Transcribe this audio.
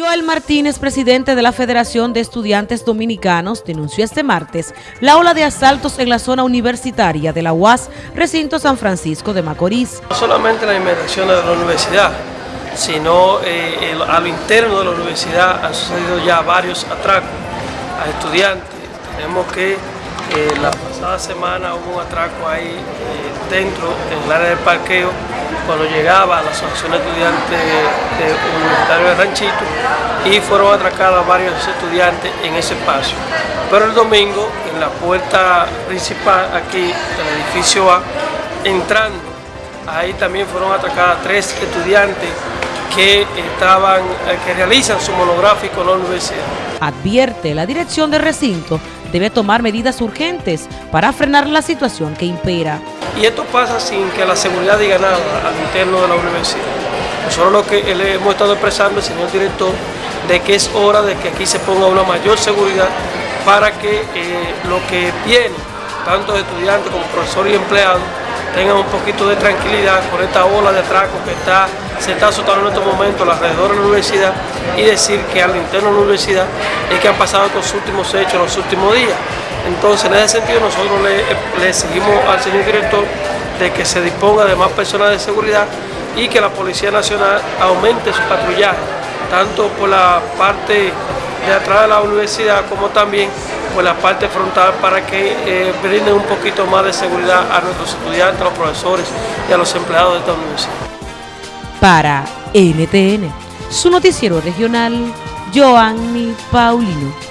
Joel Martínez, presidente de la Federación de Estudiantes Dominicanos, denunció este martes la ola de asaltos en la zona universitaria de la UAS, recinto San Francisco de Macorís. No solamente en las inmediaciones de la universidad, sino eh, a lo interno de la universidad han sucedido ya varios atracos a estudiantes. Tenemos que eh, la pasada semana hubo un atraco ahí eh, dentro, en el área del parqueo, cuando llegaba la Asociación de Estudiantes de, Universitario de Ranchito y fueron atracados varios estudiantes en ese espacio. Pero el domingo, en la puerta principal aquí del edificio A, entrando, ahí también fueron atracadas tres estudiantes que estaban, eh, que realizan su monográfico en la universidad. Advierte la dirección del recinto debe tomar medidas urgentes para frenar la situación que impera. Y esto pasa sin que la seguridad diga nada al interno de la universidad. Nosotros lo que le hemos estado expresando, señor director, de que es hora de que aquí se ponga una mayor seguridad para que eh, lo que viene, tanto estudiantes como profesores y empleados, tengan un poquito de tranquilidad con esta ola de atraco que está, se está azotando en estos momentos alrededor de la universidad y decir que al interno de la universidad es que han pasado estos últimos hechos los últimos días. Entonces, en ese sentido, nosotros le, le seguimos al señor director de que se disponga de más personas de seguridad y que la Policía Nacional aumente su patrullaje, tanto por la parte de atrás de la universidad como también por la parte frontal para que eh, brinden un poquito más de seguridad a nuestros estudiantes, a los profesores y a los empleados de esta universidad. Para NTN, su noticiero regional, Joanny Paulino.